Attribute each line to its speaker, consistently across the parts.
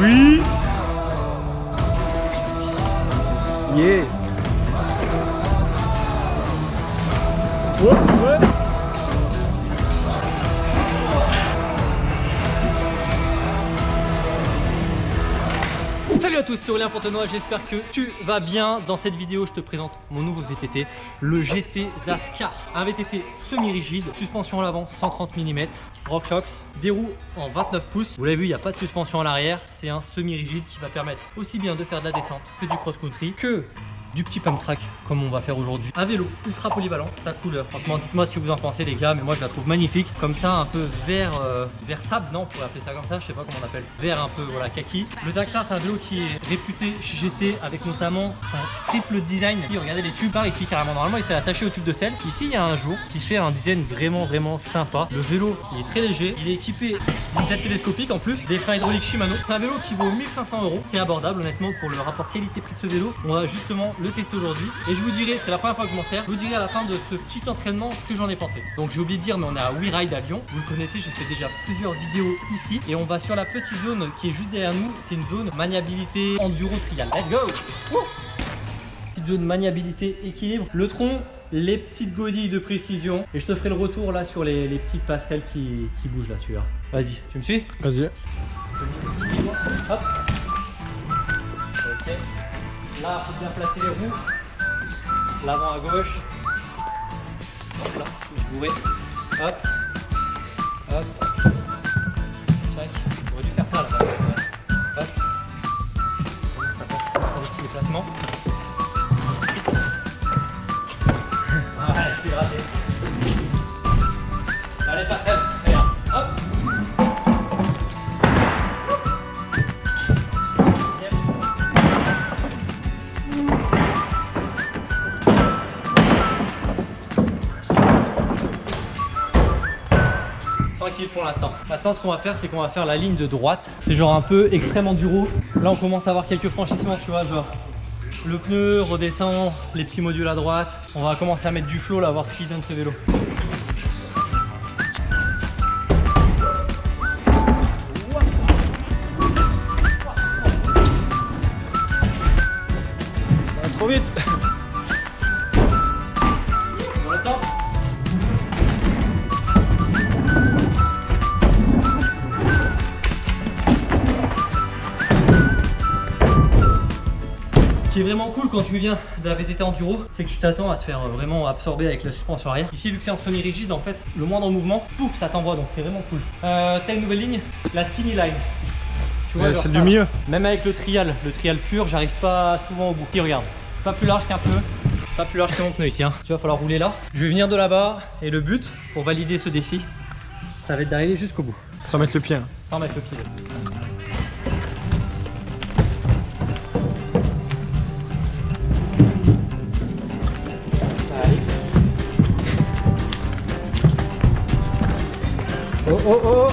Speaker 1: Oui. Yeah.
Speaker 2: J'espère que tu vas bien. Dans cette vidéo, je te présente mon nouveau VTT, le GT Zascar. Un VTT semi-rigide, suspension à l'avant 130 mm, RockShox, des roues en 29 pouces. Vous l'avez vu, il n'y a pas de suspension à l'arrière, c'est un semi-rigide qui va permettre aussi bien de faire de la descente que du cross-country, que du petit pump track comme on va faire aujourd'hui. Un vélo ultra polyvalent, sa couleur. Franchement, dites-moi ce que vous en pensez les gars, mais moi je la trouve magnifique. Comme ça, un peu vert, euh, vert sable, non, on pourrait appeler ça comme ça, je sais pas comment on appelle. Vert un peu, voilà, kaki. Le Zaxxar, c'est un vélo qui est réputé chez GT avec notamment son triple design. Regardez les tubes par ici carrément. Normalement, il s'est attaché au tube de sel. Ici, il y a un jour qui fait un design vraiment, vraiment sympa. Le vélo, il est très léger. Il est équipé d'une selle télescopique en plus, des freins hydrauliques Shimano. C'est un vélo qui vaut 1500 euros. C'est abordable honnêtement pour le rapport qualité-prix de ce vélo. On va justement le tester aujourd'hui et je vous dirai, c'est la première fois que je m'en sers, je vous dirai à la fin de ce petit entraînement ce que j'en ai pensé. Donc j'ai oublié de dire, mais on est à WeRide à Lyon. Vous le connaissez, j'ai fait déjà plusieurs vidéos ici et on va sur la petite zone qui est juste derrière nous. C'est une zone maniabilité enduro trial. Let's go Petite zone maniabilité équilibre. Le tronc, les petites godilles de précision et je te ferai le retour là sur les, les petites passerelles qui, qui bougent là, tu vois. Vas-y, tu me suis?
Speaker 1: Vas-y.
Speaker 2: Hop. Ok. Là, faut bien placer les roues. L'avant à gauche. Hop là, je. Hop. Hop. Pour l'instant. Maintenant, ce qu'on va faire, c'est qu'on va faire la ligne de droite. C'est genre un peu extrême enduro. Là, on commence à avoir quelques franchissements, tu vois, genre le pneu redescend, les petits modules à droite. On va commencer à mettre du flow là, voir ce qu'il donne ce vélo. Qui est vraiment cool quand tu viens d'un VTT enduro, c'est que tu t'attends à te faire vraiment absorber avec la suspension arrière. Ici, vu que c'est en semi-rigide, en fait, le moindre mouvement, pouf, ça t'envoie, donc c'est vraiment cool. Euh, T'as une nouvelle ligne, la skinny line.
Speaker 1: Celle
Speaker 2: ça,
Speaker 1: du milieu.
Speaker 2: Même avec le trial, le trial pur, j'arrive pas souvent au bout. Ici, regarde, pas plus large qu'un peu, pas plus large que mon pneu ici. Hein. Tu vas falloir rouler là. Je vais venir de là-bas et le but pour valider ce défi, ça va être d'arriver jusqu'au bout,
Speaker 1: Sans mettre le pied. hein.
Speaker 2: sans mettre le pied. Oh oh oh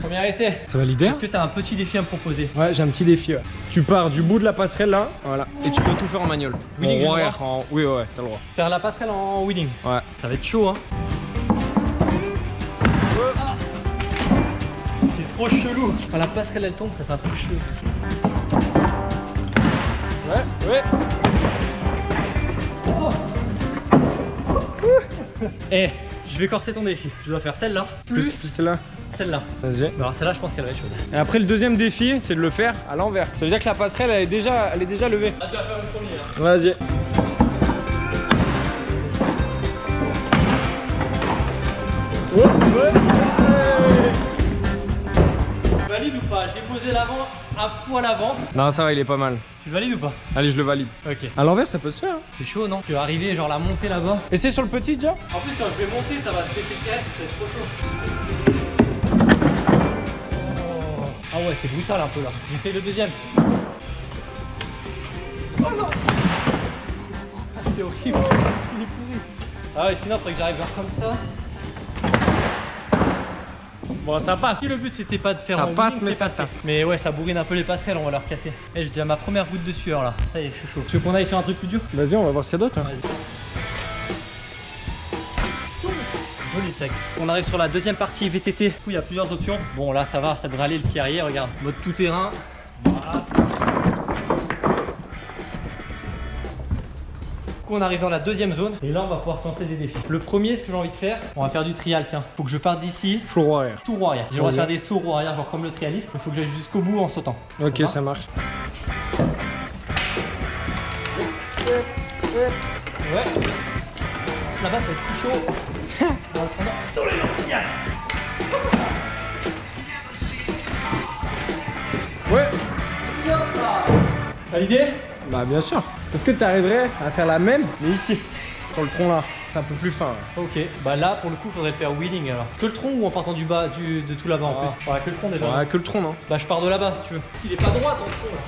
Speaker 2: Premier essai.
Speaker 1: Ça va l'idée
Speaker 2: Est-ce que tu as un petit défi à me proposer?
Speaker 1: Ouais, j'ai un petit défi. ouais. Tu pars du bout de la passerelle là, voilà, et tu peux tout faire en manuel.
Speaker 2: Wheeling,
Speaker 1: En en... Oui, ouais, ouais, t'as le droit.
Speaker 2: Faire la passerelle en wheeling.
Speaker 1: Ouais.
Speaker 2: Ça va être chaud hein. C'est trop chelou. Quand la passerelle elle tombe, ça fait un truc chelou.
Speaker 1: Ouais, ouais.
Speaker 2: Eh, je vais corser ton défi. Je dois faire celle-là, plus
Speaker 1: Plus celle-là.
Speaker 2: celle-là.
Speaker 1: Vas-y.
Speaker 2: Alors celle-là, je pense qu'elle va être chaude.
Speaker 1: Et après, le deuxième défi, c'est de le faire à l'envers. Ça veut dire que la passerelle, elle est déjà, elle est déjà levée.
Speaker 2: Ah, tu vas faire le premier là.
Speaker 1: Vas-y. Ouais, ouais.
Speaker 2: Tu valides ou pas J'ai posé l'avant un poil avant.
Speaker 1: Non, ça va, il est pas mal.
Speaker 2: Tu valides ou pas?
Speaker 1: Allez, je le valide.
Speaker 2: Ok.
Speaker 1: À l'envers, ça peut se faire. hein.
Speaker 2: C'est chaud non? Tu vas arriver genre la montée là-bas.
Speaker 1: Et c'est sur le petit déjà?
Speaker 2: En plus quand je vais monter, ça va se baisser direct, ça va être trop chaud. Oh. Ah ouais, c'est brutal un peu là. J'essaye le deuxième. Oh non Ah c'est horrible. Il est pourri. Ah ouais, sinon faudrait que j'arrive genre comme ça. Bon, ça passe. Si le but c'était pas de faire
Speaker 1: Ça passe, mais ça tape.
Speaker 2: Mais ouais, ça bourrine un peu les passerelles, on va leur casser. Eh, j'ai déjà ma première goutte de sueur là. Ça y est, je suis chaud. Tu veux qu'on aille sur un truc plus dur?
Speaker 1: Vas-y, on va voir ce qu'il y a d'autre. hein.
Speaker 2: Joli tag. On arrive sur la deuxième partie VTT. Du coup, il y a plusieurs options. Bon, là, ça va, ça devrait aller le pied arrière. Regarde, mode tout terrain. Coup, on arrive dans la deuxième zone. Et là, on va pouvoir se lancer des défis. Le premier, ce que j'ai envie de faire, on va faire du trial. Tiens, faut que je parte d'ici.
Speaker 1: Floor arrière.
Speaker 2: Tout roue arrière. J'aimerais faire des sauts roue arrière, genre comme le trialiste. Il faut que j'aille jusqu'au bout en sautant.
Speaker 1: Ok, ça marche.
Speaker 2: Ouais. Là-bas, ça va être plus chaud. Le. Yes
Speaker 1: Ouais.
Speaker 2: Validé
Speaker 1: Bah bien sûr. Est-ce que tu arriverais à faire la même, mais ici, sur le tronc là C'est un peu plus fin. là.
Speaker 2: Ok, bah là pour le coup faudrait faire wheeling alors. Que le tronc ou en partant du bas, du, de tout là-bas en
Speaker 1: Ah.
Speaker 2: plus? Ouais, que le tronc déjà.
Speaker 1: Ouais, que le tronc, non
Speaker 2: Bah je pars de là-bas si tu veux. S'il est pas droit ton tronc là.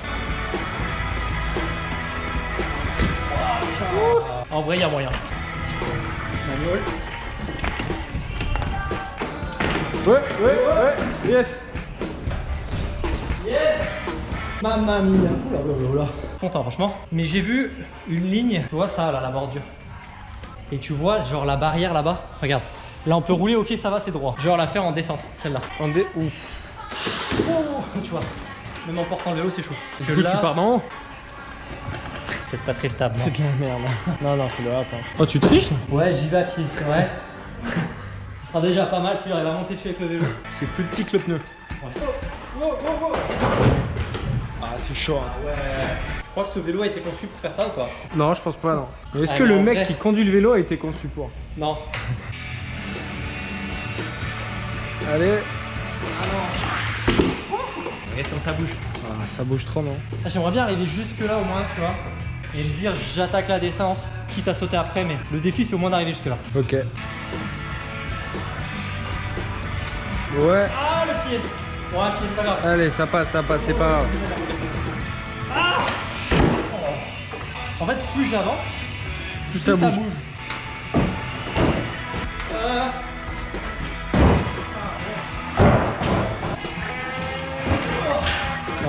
Speaker 2: En vrai, il y a moyen. Manuel.
Speaker 1: Ouais, ouais, ouais. Yes.
Speaker 2: Yes Mamma mia Oula, oula, oula. Content franchement. Mais j'ai vu une ligne, tu vois ça là, la bordure. Et tu vois genre la barrière là-bas. Regarde. Là on peut rouler, ok ça va, c'est droit. Genre la faire en descente, celle-là.
Speaker 1: On dé... Ouf.
Speaker 2: Oh, tu vois. Même en portant le vélo, c'est chaud.
Speaker 1: Du coup,
Speaker 2: là,
Speaker 1: tu pars d'en haut
Speaker 2: Peut-être pas très stable.
Speaker 1: C'est de la merde. non, non, fais-le hop. Oh, tu triches
Speaker 2: Ouais, j'y vais à pied, c'est vrai. Sera déjà pas mal si j'arrive à monter dessus avec le vélo.
Speaker 1: C'est plus petit que le pneu.
Speaker 2: Ouais.
Speaker 1: Ah, c'est chaud. hein.
Speaker 2: Ah ouais. Je crois que ce vélo a été conçu pour faire ça ou pas
Speaker 1: Non, je pense pas, non. Mais Est-ce
Speaker 2: Ah,
Speaker 1: que le mec
Speaker 2: vrai-
Speaker 1: qui conduit le vélo a été conçu pour
Speaker 2: Non.
Speaker 1: Allez.
Speaker 2: Ah non. Regarde ça bouge.
Speaker 1: Ah, ça bouge trop, non
Speaker 2: Ah, J'aimerais bien arriver jusque là au moins, tu vois. Et me dire j'attaque la descente, quitte à sauter après, mais le défi c'est au moins d'arriver jusque là.
Speaker 1: Ok. Ouais.
Speaker 2: Ah le pied Ouais, pied, c'est pas grave.
Speaker 1: Allez, ça passe, ça passe, c'est pas grave.
Speaker 2: En fait, plus j'avance, plus
Speaker 1: ça bouge.
Speaker 2: Euh,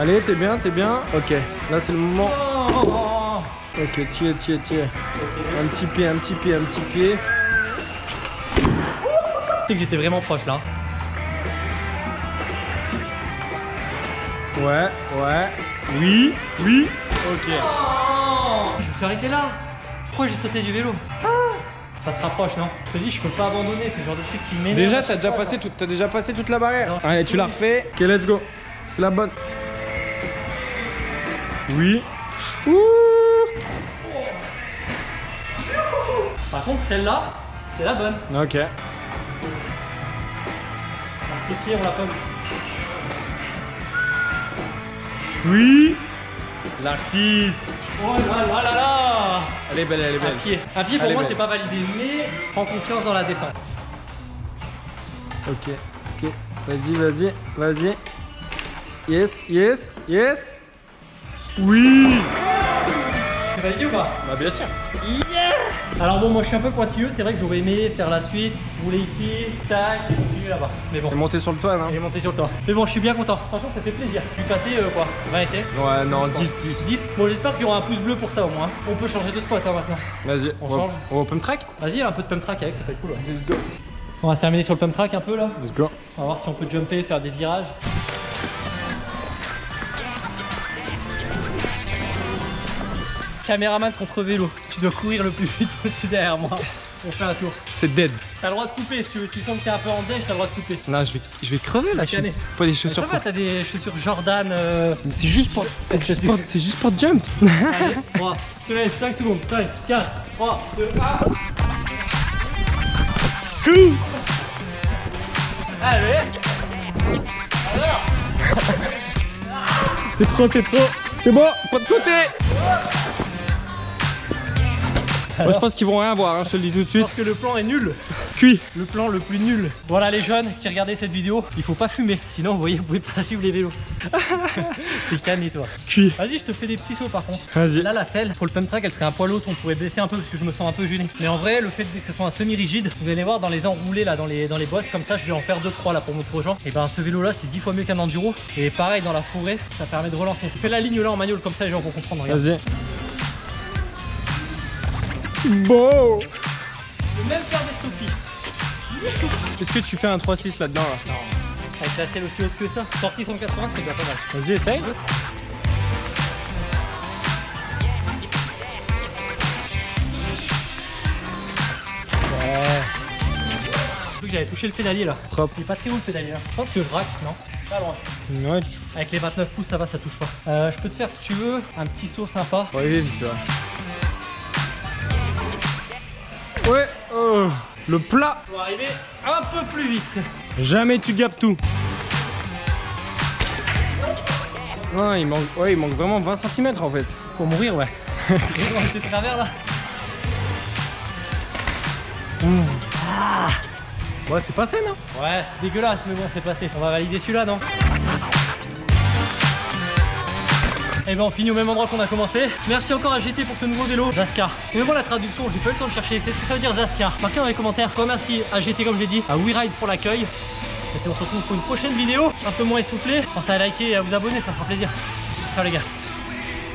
Speaker 1: Allez, t'es bien, t'es bien. Ok, là c'est le moment.
Speaker 2: oh,
Speaker 1: Ok, tiens, tiens, tiens. Un petit pied, un petit pied, un petit pied.
Speaker 2: Tu sais que j'étais vraiment proche là.
Speaker 1: Ouais, ouais. Oui, oui. Ok.
Speaker 2: Suis arrêté là. Pourquoi j'ai sauté du vélo Ah Ça se rapproche, non Je te dis, je peux pas abandonner, c'est le genre de truc qui m'énerve.
Speaker 1: Déjà, t'as déjà passé tout, déjà passé toute la barrière.
Speaker 2: Non.
Speaker 1: Allez, tu la refais. Ok, let's go. C'est la bonne. Oui. Ouh.
Speaker 2: Par contre, celle-là, c'est la bonne.
Speaker 1: Ok.
Speaker 2: Un petit pied, on l'a pas vu.
Speaker 1: Oui. L'artiste.
Speaker 2: Oh là là là là
Speaker 1: Elle est belle, elle est
Speaker 2: Un
Speaker 1: belle.
Speaker 2: pied. Un pied pour
Speaker 1: Elle
Speaker 2: moi, c'est pas validé, mais prends confiance dans la descente.
Speaker 1: Ok, ok. Vas-y, vas-y, vas-y. Yes, yes, yes. Oui.
Speaker 2: C'est validé ou pas
Speaker 1: Bah bien sûr.
Speaker 2: Alors bon, moi je suis un peu pointilleux, c'est vrai que j'aurais aimé faire la suite, rouler ici, tac, et continuer là-bas. Mais bon,
Speaker 1: Et monter sur le toit, non?
Speaker 2: Et monter sur le toit. Mais bon, je suis bien content. Franchement, ça fait plaisir. Je suis passé euh, quoi 20 essais
Speaker 1: Ouais, non, 10, 10.
Speaker 2: 10 Bon, j'espère qu'il y aura un pouce bleu pour ça au moins. On peut changer de spot hein, maintenant.
Speaker 1: Vas-y,
Speaker 2: On
Speaker 1: va-
Speaker 2: change
Speaker 1: On va au pump track?
Speaker 2: Vas-y, un peu de pump track avec, ça peut être cool. ouais.
Speaker 1: Let's go.
Speaker 2: On va se terminer sur le pump track un peu là.
Speaker 1: Let's go.
Speaker 2: On va voir si on peut jumper, faire des virages. Caméraman contre vélo. Tu dois courir le plus vite possible derrière moi. On fait un tour.
Speaker 1: C'est dead.
Speaker 2: T'as le droit de couper si tu veux. Tu sens que t'es un peu en déj, t'as le droit de couper.
Speaker 1: Non, je vais, je vais crever là. je. Pas des
Speaker 2: Mais ça
Speaker 1: chaussures
Speaker 2: va, t'as des chaussures Jordan. Euh...
Speaker 1: Mais C'est juste pour, c'est juste pour, c'est juste pour jump.
Speaker 2: Allez, 3, je te laisse 5 secondes. 5, 4, 3, 2, 1. Allez Alors
Speaker 1: C'est trop, c'est trop. C'est bon, pas de côté. Moi, je pense qu'ils vont rien voir, hein, je te le dis tout de suite.
Speaker 2: pense que le plan est nul.
Speaker 1: Cuit.
Speaker 2: Le plan le plus nul. Voilà les jeunes qui regardaient cette vidéo, il faut pas fumer. Sinon vous voyez, vous pouvez pas suivre les vélos. T'es canné toi.
Speaker 1: Cuit.
Speaker 2: Vas-y, je te fais des petits sauts par contre.
Speaker 1: Vas-y.
Speaker 2: Là, la selle, pour le pump track, elle serait un poil haute. On pourrait baisser un peu parce que je me sens un peu gêné. Mais en vrai, le fait que ce soit un semi-rigide, vous allez voir dans les enroulés, là, dans les, dans les bosses, comme ça, je vais en faire 2-3 là pour montrer aux gens. Et ben, ce vélo là, c'est 10 fois mieux qu'un enduro. Et pareil, dans la forêt, ça permet de relancer. Fais la ligne là en manual, comme ça, les gens vont comprendre. Regarde.
Speaker 1: Vas-y. Bon.
Speaker 2: Je vais même faire des stoppies.
Speaker 1: Est-ce que tu fais un 3-6 là-dedans là
Speaker 2: Non. Avec la selle aussi haute que ça. Sortie 180, c'est déjà pas mal.
Speaker 1: Vas-y, essaye.
Speaker 2: Que j'avais touché le pédalier là.
Speaker 1: Propre.
Speaker 2: Il est pas très haut le pédalier là. Je pense que je rack, non? Pas loin.
Speaker 1: Ouais.
Speaker 2: Avec les 29 pouces, ça va, ça touche pas. Euh, je peux te faire, si tu veux, un petit saut sympa.
Speaker 1: Arriver vite, toi. Ouais, oh, le plat.
Speaker 2: Pour arriver un peu plus vite.
Speaker 1: Jamais tu gapes tout. Non, il manque, ouais, il manque vraiment 20 cm en fait.
Speaker 2: Pour mourir, ouais. Était travers là.
Speaker 1: Ouais, c'est passé, non
Speaker 2: Ouais, c'est dégueulasse, mais bon, c'est passé. On va valider celui-là, non? Et ben on finit au même endroit qu'on a commencé. Merci encore à GT pour ce nouveau vélo, Zaskar. Et moi la traduction, j'ai pas eu le temps de chercher. Qu'est-ce que ça veut dire Zaskar Marquez dans les commentaires. Merci à GT comme j'ai dit, à WeRide pour l'accueil. Et puis on se retrouve pour une prochaine vidéo, un peu moins essoufflée. Pensez à liker et à vous abonner, ça me fera plaisir. Ciao les gars.